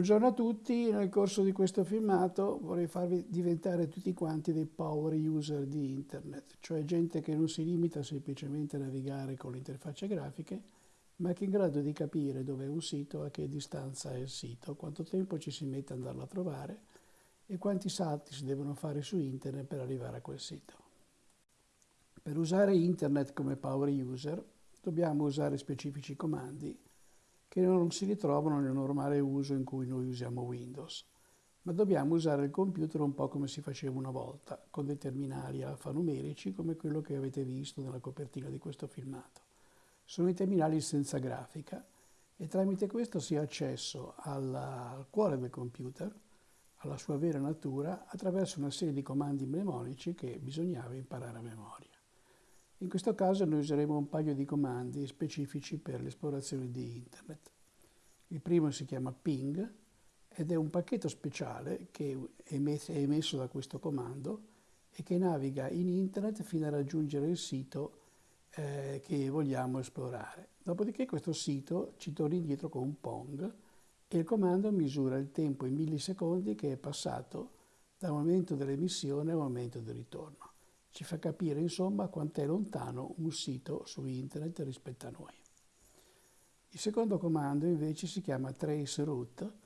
Buongiorno a tutti, nel corso di questo filmato vorrei farvi diventare tutti quanti dei power user di internet, cioè gente che non si limita semplicemente a navigare con le interfacce grafiche, ma che è in grado di capire dove è un sito, a che distanza è il sito, quanto tempo ci si mette ad andarlo a trovare e quanti salti si devono fare su internet per arrivare a quel sito. Per usare internet come power user dobbiamo usare specifici comandi che non si ritrovano nel normale uso in cui noi usiamo Windows, ma dobbiamo usare il computer un po' come si faceva una volta, con dei terminali alfanumerici come quello che avete visto nella copertina di questo filmato. Sono i terminali senza grafica e tramite questo si ha accesso alla, al cuore del computer, alla sua vera natura, attraverso una serie di comandi mnemonici che bisognava imparare a memoria. In questo caso noi useremo un paio di comandi specifici per l'esplorazione di Internet. Il primo si chiama ping ed è un pacchetto speciale che è emesso da questo comando e che naviga in Internet fino a raggiungere il sito eh, che vogliamo esplorare. Dopodiché questo sito ci torna indietro con un pong e il comando misura il tempo in millisecondi che è passato dal momento dell'emissione al momento del ritorno. Ci fa capire insomma quanto è lontano un sito su internet rispetto a noi. Il secondo comando invece si chiama traceroute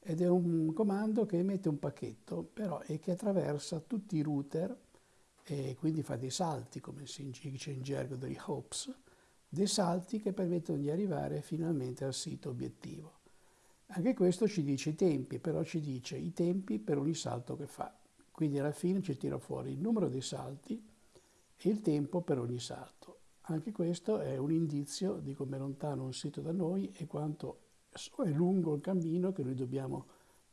ed è un comando che emette un pacchetto però e che attraversa tutti i router e quindi fa dei salti, come si dice in gergo degli hops, dei salti che permettono di arrivare finalmente al sito obiettivo. Anche questo ci dice i tempi, però ci dice i tempi per ogni salto che fa. Quindi alla fine ci tira fuori il numero dei salti e il tempo per ogni salto. Anche questo è un indizio di come è lontano un sito da noi e quanto è lungo il cammino che noi dobbiamo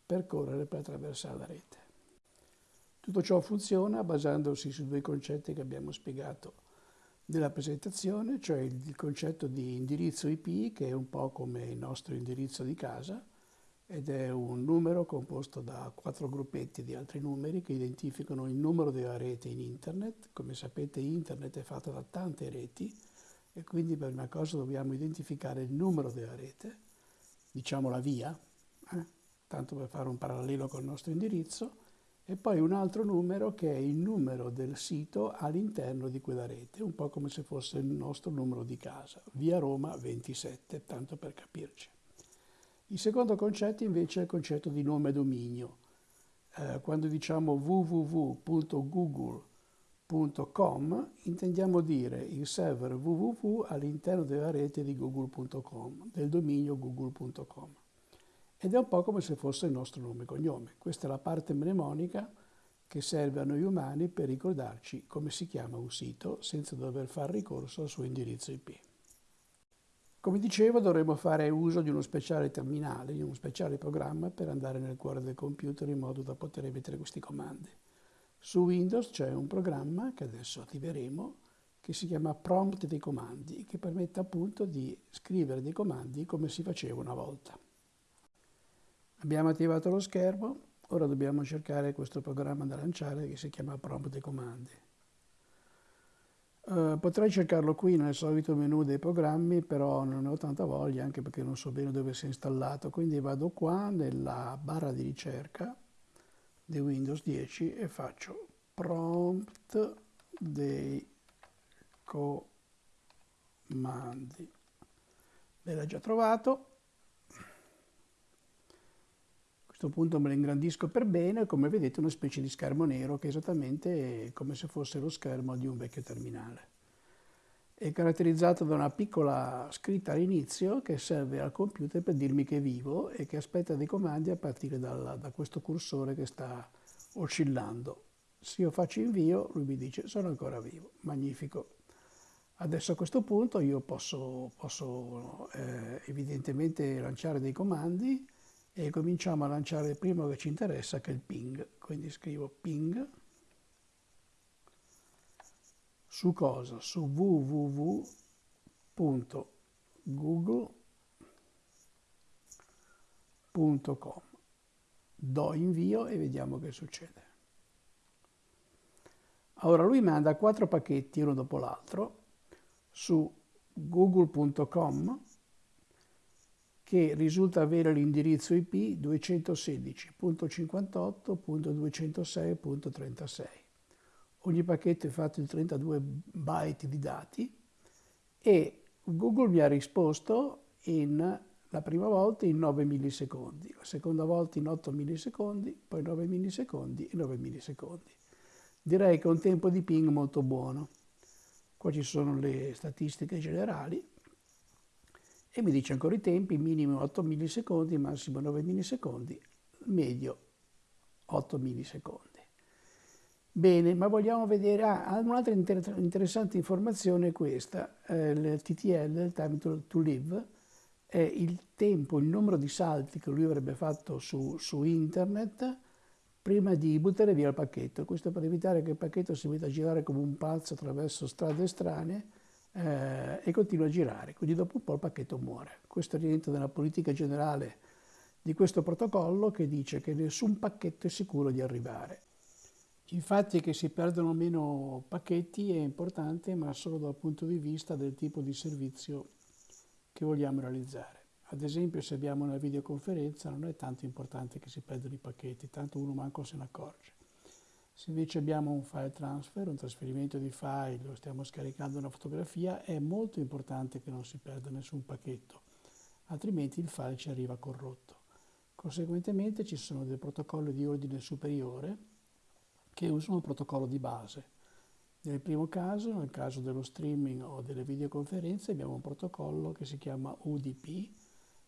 percorrere per attraversare la rete. Tutto ciò funziona basandosi su due concetti che abbiamo spiegato nella presentazione, cioè il concetto di indirizzo IP, che è un po' come il nostro indirizzo di casa, ed è un numero composto da quattro gruppetti di altri numeri che identificano il numero della rete in internet. Come sapete internet è fatta da tante reti e quindi per una cosa dobbiamo identificare il numero della rete, diciamo la via, eh? tanto per fare un parallelo col nostro indirizzo, e poi un altro numero che è il numero del sito all'interno di quella rete, un po' come se fosse il nostro numero di casa, via Roma 27, tanto per capirci. Il secondo concetto invece è il concetto di nome dominio. Eh, quando diciamo www.google.com intendiamo dire il server www all'interno della rete di google.com, del dominio google.com. Ed è un po' come se fosse il nostro nome e cognome. Questa è la parte mnemonica che serve a noi umani per ricordarci come si chiama un sito senza dover fare ricorso al suo indirizzo IP. Come dicevo dovremo fare uso di uno speciale terminale, di uno speciale programma per andare nel cuore del computer in modo da poter emettere questi comandi. Su Windows c'è un programma che adesso attiveremo che si chiama Prompt dei comandi, che permette appunto di scrivere dei comandi come si faceva una volta. Abbiamo attivato lo schermo, ora dobbiamo cercare questo programma da lanciare che si chiama Prompt dei comandi. Uh, potrei cercarlo qui nel solito menu dei programmi, però non ne ho tanta voglia, anche perché non so bene dove sia installato, quindi vado qua nella barra di ricerca di Windows 10 e faccio prompt dei comandi. L'ho già trovato. A questo punto me lo ingrandisco per bene, come vedete una specie di schermo nero che è esattamente come se fosse lo schermo di un vecchio terminale. È caratterizzato da una piccola scritta all'inizio che serve al computer per dirmi che è vivo e che aspetta dei comandi a partire dal, da questo cursore che sta oscillando. Se io faccio invio, lui mi dice sono ancora vivo, magnifico. Adesso a questo punto io posso, posso eh, evidentemente lanciare dei comandi e cominciamo a lanciare il primo che ci interessa che è il ping. Quindi scrivo ping su cosa? Su www.google.com. Do invio e vediamo che succede. Ora lui manda quattro pacchetti uno dopo l'altro su google.com che risulta avere l'indirizzo IP 216.58.206.36. Ogni pacchetto è fatto di 32 byte di dati e Google mi ha risposto in, la prima volta in 9 millisecondi, la seconda volta in 8 millisecondi, poi 9 millisecondi e 9 millisecondi. Direi che è un tempo di ping molto buono. Qua ci sono le statistiche generali e mi dice ancora i tempi, minimo 8 millisecondi, massimo 9 millisecondi, medio 8 millisecondi. Bene, ma vogliamo vedere, ah, un'altra inter interessante informazione è questa, eh, il TTL, il Time to, to, Live, è il tempo, il numero di salti che lui avrebbe fatto su, su internet prima di buttare via il pacchetto. Questo per evitare che il pacchetto si metta a girare come un pazzo attraverso strade strane eh, e continua a girare, quindi dopo un po' il pacchetto muore. Questo rientra nella politica generale di questo protocollo che dice che nessun pacchetto è sicuro di arrivare. Infatti che si perdono meno pacchetti è importante, ma solo dal punto di vista del tipo di servizio che vogliamo realizzare. Ad esempio se abbiamo una videoconferenza non è tanto importante che si perdano i pacchetti, tanto uno manco se ne accorge. Se invece abbiamo un file transfer, un trasferimento di file, o stiamo scaricando una fotografia, è molto importante che non si perda nessun pacchetto, altrimenti il file ci arriva corrotto. Conseguentemente ci sono dei protocolli di ordine superiore che usano il protocollo di base. Nel primo caso, nel caso dello streaming o delle videoconferenze, abbiamo un protocollo che si chiama UDP,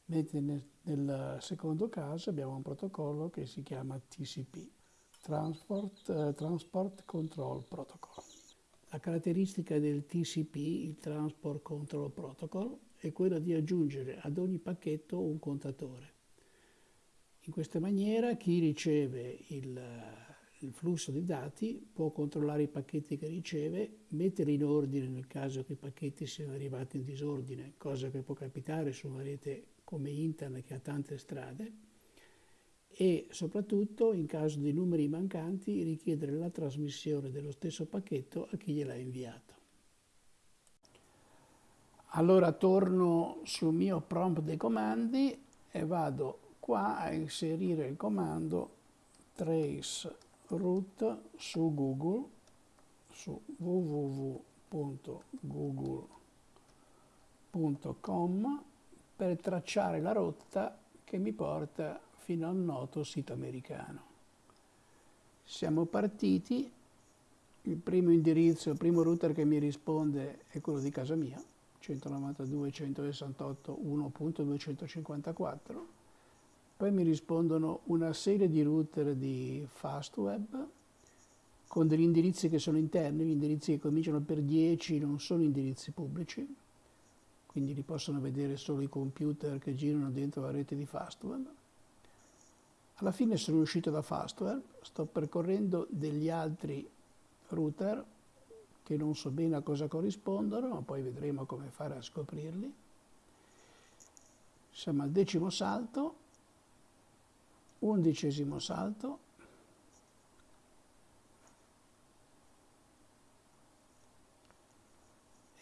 mentre nel, nel secondo caso abbiamo un protocollo che si chiama TCP, Transport, eh, Transport Control Protocol. La caratteristica del TCP, il Transport Control Protocol, è quella di aggiungere ad ogni pacchetto un contatore. In questa maniera chi riceve il, il flusso di dati, può controllare i pacchetti che riceve, metterli in ordine nel caso che i pacchetti siano arrivati in disordine, cosa che può capitare su una rete come internet che ha tante strade, e soprattutto in caso di numeri mancanti richiedere la trasmissione dello stesso pacchetto a chi gliel'ha inviato. Allora torno sul mio prompt dei comandi e vado qua a inserire il comando trace root su Google, su www.google.com per tracciare la rotta che mi porta fino al noto sito americano. Siamo partiti, il primo indirizzo, il primo router che mi risponde è quello di casa mia, 192.168.1.254 poi mi rispondono una serie di router di Fastweb con degli indirizzi che sono interni, gli indirizzi che cominciano per 10 non sono indirizzi pubblici, quindi li possono vedere solo i computer che girano dentro la rete di Fastweb. Alla fine sono uscito da Fastweb, sto percorrendo degli altri router che non so bene a cosa corrispondono, ma poi vedremo come fare a scoprirli. Siamo al decimo salto undicesimo salto,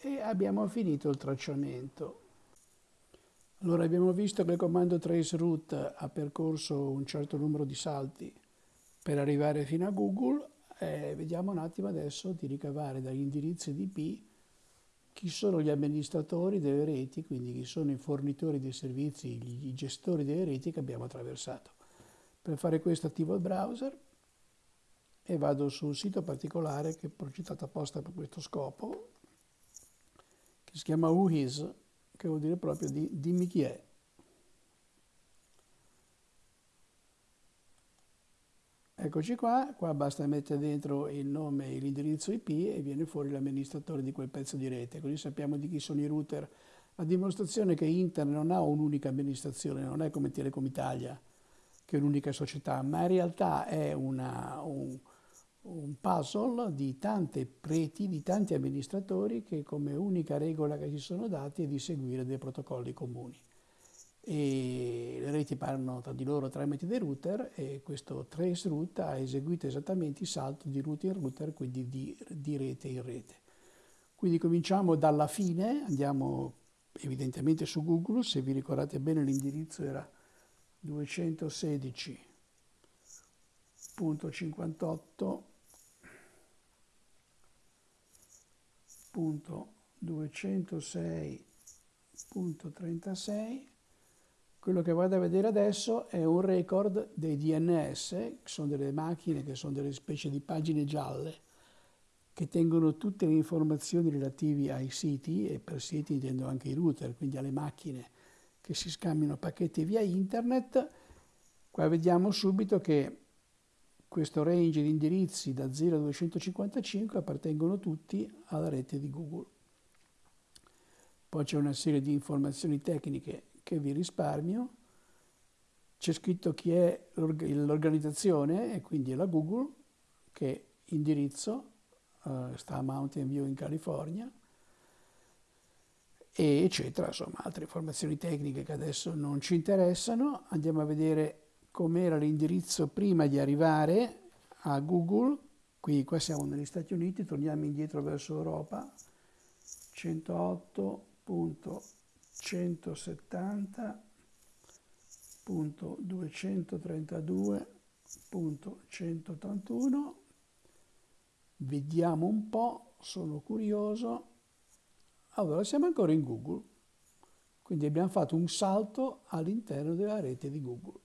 e abbiamo finito il tracciamento. Allora abbiamo visto che il comando traceroute ha percorso un certo numero di salti per arrivare fino a Google e vediamo un attimo adesso di ricavare dagli indirizzi IP chi sono gli amministratori delle reti, quindi chi sono i fornitori dei servizi, i gestori delle reti che abbiamo attraversato. Per fare questo attivo il browser e vado sul sito particolare che è progettato apposta per questo scopo, che si chiama WhoIs, che vuol dire proprio di dimmi chi è. Eccoci qua, qua basta mettere dentro il nome e l'indirizzo IP e viene fuori l'amministratore di quel pezzo di rete, così sappiamo di chi sono i router. La dimostrazione che Internet non ha un'unica amministrazione, non è come Telecom Italia, che è un'unica società, ma in realtà è una, un, un puzzle di tante preti, di tanti amministratori che come unica regola che si sono dati è di seguire dei protocolli comuni. E le reti parlano tra di loro tramite dei router e questo trace route ha eseguito esattamente il salto di router in router, quindi di, di rete in rete. Quindi cominciamo dalla fine, andiamo evidentemente su Google, se vi ricordate bene l'indirizzo era 216.206.36 quello che vado a vedere adesso è un record dei DNS, che sono delle macchine, che sono delle specie di pagine gialle, che tengono tutte le informazioni relative ai siti, e per siti intendo anche i router, quindi alle macchine che si scambiano pacchetti via internet. Qua vediamo subito che questo range di indirizzi da 0 a 255 appartengono tutti alla rete di Google. Poi c'è una serie di informazioni tecniche che vi risparmio. C'è scritto chi è l'organizzazione e quindi è la Google, che indirizzo uh, sta a Mountain View in California, e eccetera, insomma altre informazioni tecniche che adesso non ci interessano. Andiamo a vedere com'era l'indirizzo prima di arrivare a Google, qui qua siamo negli Stati Uniti, torniamo indietro verso Europa, 108. 170.232.181 vediamo un po' sono curioso. Allora siamo ancora in Google. Quindi abbiamo fatto un salto all'interno della rete di Google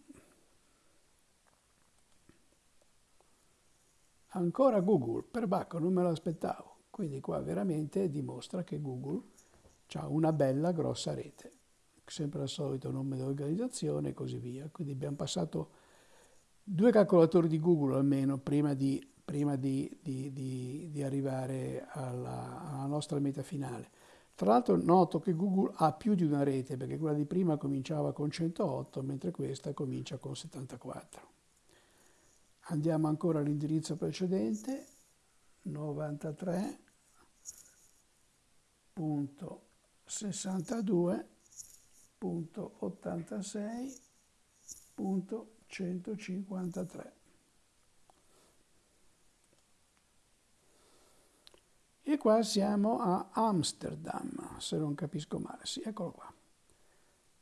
ancora Google, per Bacco non me lo aspettavo, quindi qua veramente dimostra che Google ha una bella grossa rete, sempre al solito nome dell'organizzazione e così via. Quindi abbiamo passato due calcolatori di Google almeno prima di, prima di, di, di arrivare alla, alla nostra meta finale. Tra l'altro noto che Google ha più di una rete, perché quella di prima cominciava con 108, mentre questa comincia con 74. Andiamo ancora all'indirizzo precedente, 93. 62.86.153. E qua siamo a Amsterdam, se non capisco male. Sì, eccolo qua.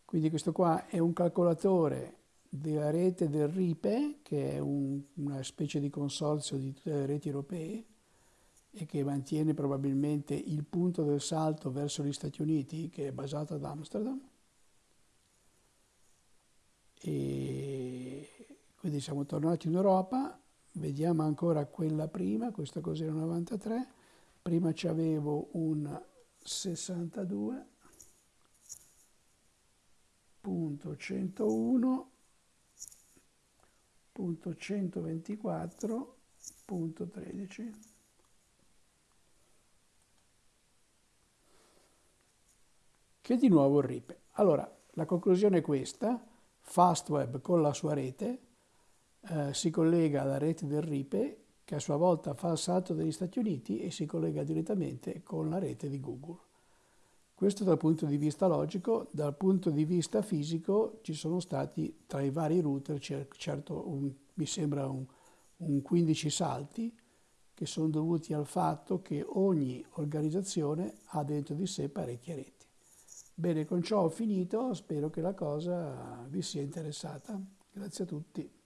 Quindi questo qua è un calcolatore della rete del RIPE, che è un, una specie di consorzio di tutte le reti europee, e che mantiene probabilmente il punto del salto verso gli Stati Uniti che è basato ad Amsterdam. E quindi siamo tornati in Europa, vediamo ancora quella prima, questa cos'era 93, prima ci avevo un 62.101.124.13 che di nuovo ripe. Allora, la conclusione è questa, Fastweb con la sua rete eh, si collega alla rete del RIPE che a sua volta fa il salto degli Stati Uniti e si collega direttamente con la rete di Google. Questo dal punto di vista logico, dal punto di vista fisico ci sono stati tra i vari router, certo un, mi sembra un, un 15 salti, che sono dovuti al fatto che ogni organizzazione ha dentro di sé parecchie reti. Bene, con ciò ho finito, spero che la cosa vi sia interessata. Grazie a tutti.